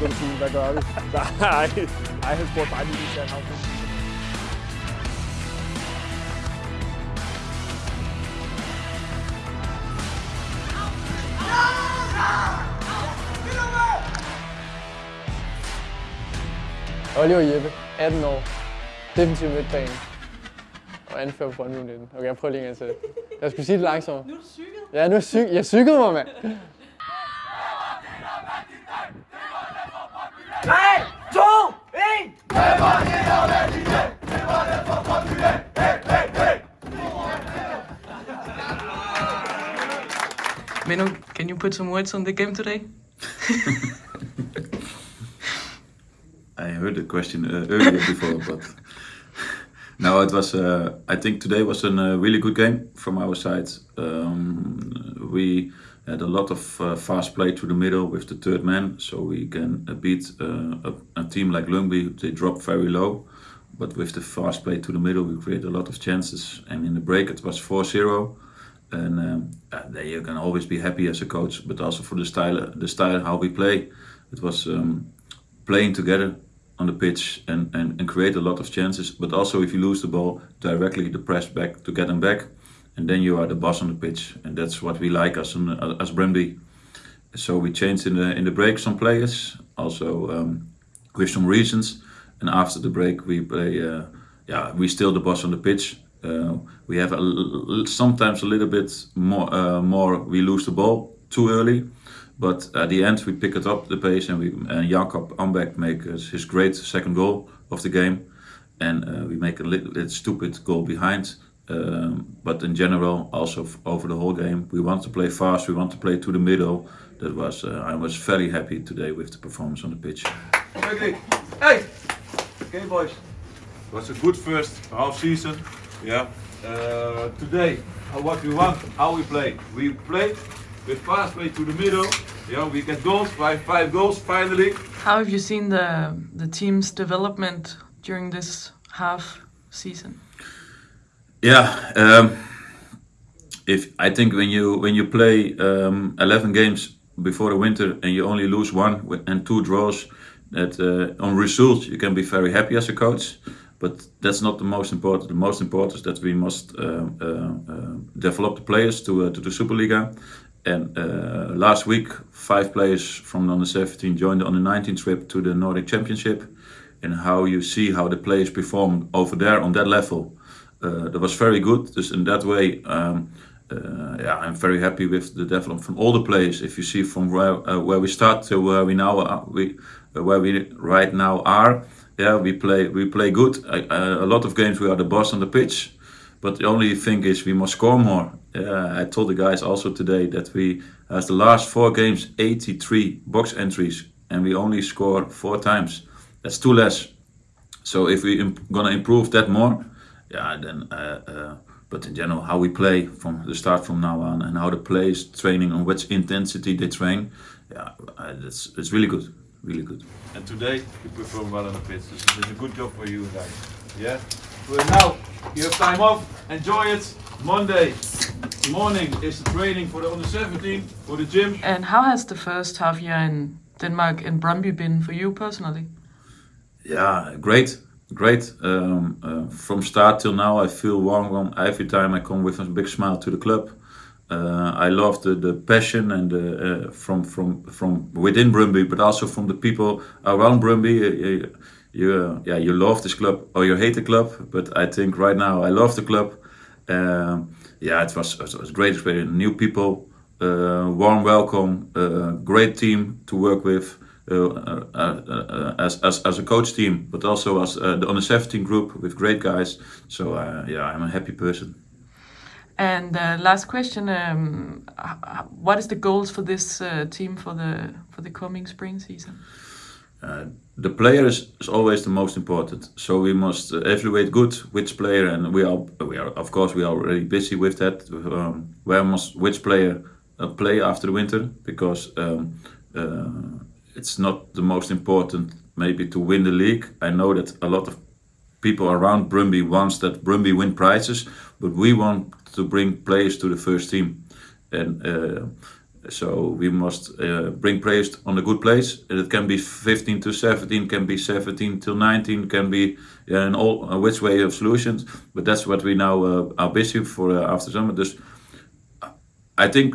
kan du sige, hvad gør vi? Nej, nej, han spurgte bare lige, hvis han har Oliver Jeppe, 18 år, defensiv midtbane og anfører på Brøndby 19. Okay, jeg prøver lige en gang til. Jeg skulle sige det langsomt. Nu er du cyklet. Ja, nu er cyk jeg cyklede mig, mand. 3, 2, 1! Menu, can you put some words on the game today? I heard the question uh, earlier before, but no, it was. Uh, I think today was a uh, really good game from our side. Um, we had a lot of uh, fast play to the middle with the third man, so we can uh, beat uh, a, a team like Lyngby. They drop very low, but with the fast play to the middle, we create a lot of chances. And in the break, it was 4-0. And um, uh, you can always be happy as a coach, but also for the style, the style how we play. It was um, playing together on the pitch and, and, and create a lot of chances. But also, if you lose the ball, directly the press back to get them back, and then you are the boss on the pitch, and that's what we like as an, as Brøndby. So we changed in the in the break some players, also um, with some reasons. And after the break, we play. Uh, yeah, we still the boss on the pitch. Uh, we have sometimes a little bit more. Uh, more we lose the ball too early, but at the end we pick it up the pace and we and Jakob Ambek makes his great second goal of the game, and uh, we make a little, little stupid goal behind. Um, but in general, also over the whole game, we want to play fast. We want to play to the middle. That was uh, I was very happy today with the performance on the pitch. Quickly. Hey! Okay, boys. It was a good first half season. Yeah. Uh, today, what we want, how we play. We play with fast play to the middle. Yeah, we get goals, five, five goals finally. How have you seen the the team's development during this half season? Yeah, um, if I think when you when you play um, eleven games before the winter and you only lose one and two draws, that uh, on results you can be very happy as a coach, but that's not the most important. The most important is that we must uh, uh, uh, develop the players to uh, to the Superliga. And uh, last week, five players from the under 17 joined on the under 19 trip to the Nordic Championship. And how you see how the players perform over there on that level, that was very good. Dus in that way, um, uh, yeah, I'm very happy with the development from all the players. If you see from where uh, where we start to where we now are, we uh, where we right now are, yeah, we play we play good. Uh, a lot of games we are the boss on the pitch, but the only thing is we must score more. I told the guys also today that we as the last four games 83 box entries and we only score four times. That's too less. So if we imp- gonna improve that more, yeah, then. Uh, uh, but in general, how we play from the start from now on, and how the players training on which intensity they train, yeah, uh, that's it's really good, really good. And today, you perform well on the pitch. This is a good job for you guys. Yeah? Well, now, you have time off. Enjoy it. Monday morning is the training for the under 17, for the gym. And how has the first half year in Denmark in Brøndby been for you personally? Yeah, great, great. Um, uh, from start till now, I feel warm every time I come with a big smile to the club. Uh, I love the, the passion and uh, uh, from from from within Brøndby, but also from the people around Brøndby. Uh, you, you uh, yeah, you love this club or you hate the club, but I think right now I love the club. Um, yeah, it was it was a great experience. New people, uh, warm welcome, uh, great team to work with. Uh, uh, uh, as, as, as a coach team, but also as uh, the under 17 group with great guys. So uh, yeah, I'm a happy person. And uh, last question: um, What is the goals for this uh, team for the for the coming spring season? Uh, the player is, is always the most important. So we must uh, evaluate good which player, and we are we are of course we are already busy with that. Um, where must which player uh, play after the winter? Because um, it's not the most important maybe to win the league. I know that a lot of people around Brøndby wants that Brøndby win prizes, but we want to bring players to the first team, and uh, So we must uh, bring players on a good place. And it can be 15 to 17, can be 17 till 19, can be in all uh, which way of solutions. But that's what we now uh, are busy for uh, after summer. Dus I think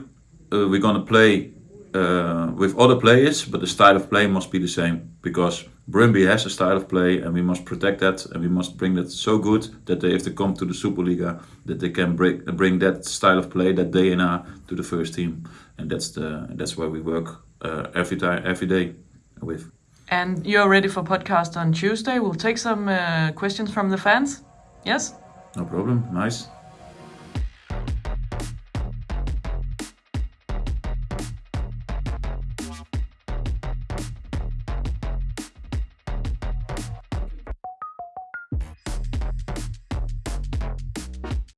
uh, we're gonna play uh, with other players, but the style of play must be the same because Brøndby has a style of play, and we must protect that, and we must bring that so good that they, if they come to the Superliga, that they can bring bring that style of play, that DNA, to the first team, and that's the that's where we work uh, every time, every day with. And you're ready for podcast on Tuesday. We'll take some uh, questions from the fans. Yes? No problem. Nice.